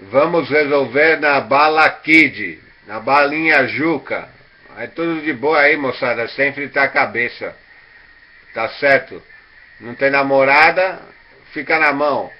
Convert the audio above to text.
Vamos resolver na bala Kid, na balinha Juca. É tudo de boa aí, moçada, sem fritar tá a cabeça. Tá certo? Não tem namorada, fica na mão.